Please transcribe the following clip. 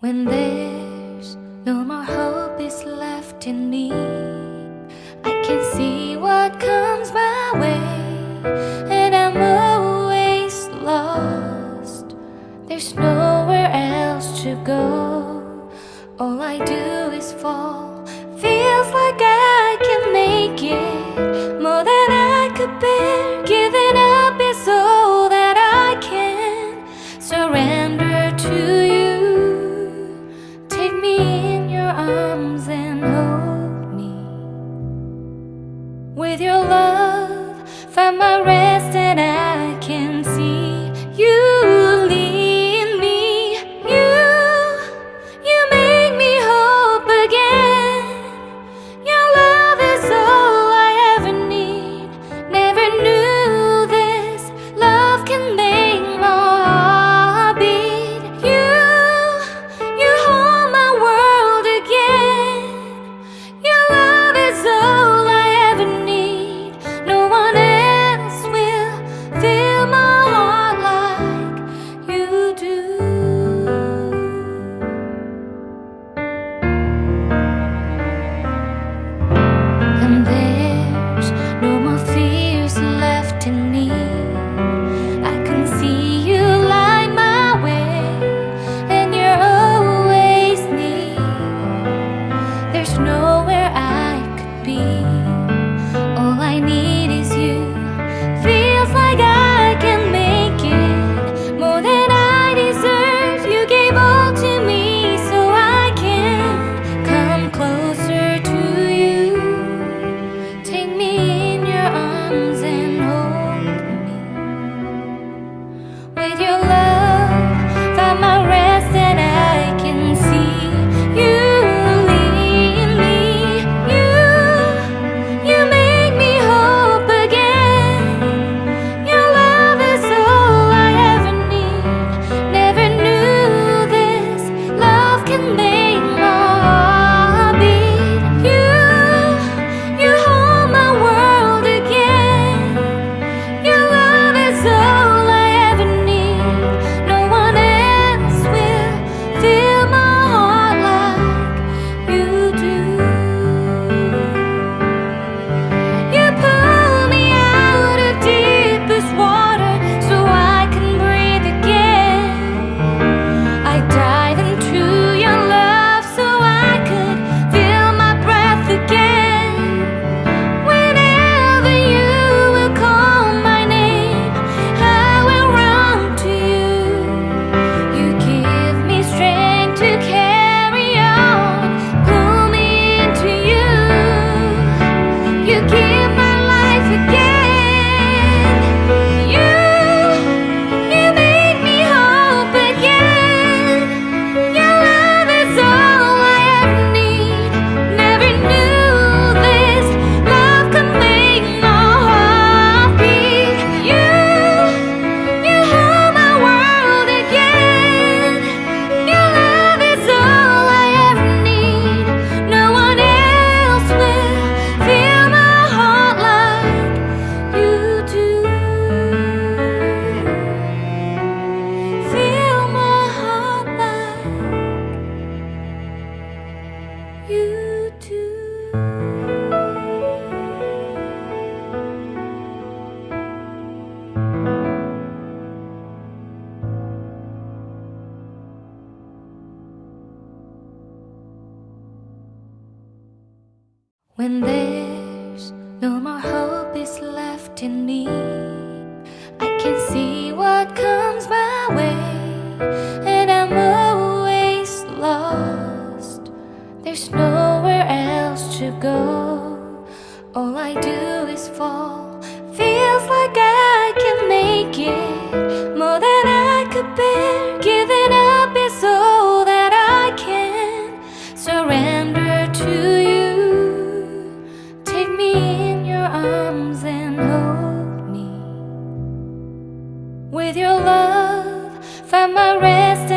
When there's no more hope is left in me I can see what comes my way And I'm always lost. There's nowhere else to go. All I do with you. When there's no more hope is left in me. I can see what comes my way And I'm always lost. There's nowhere else to go. With your love, find my rest.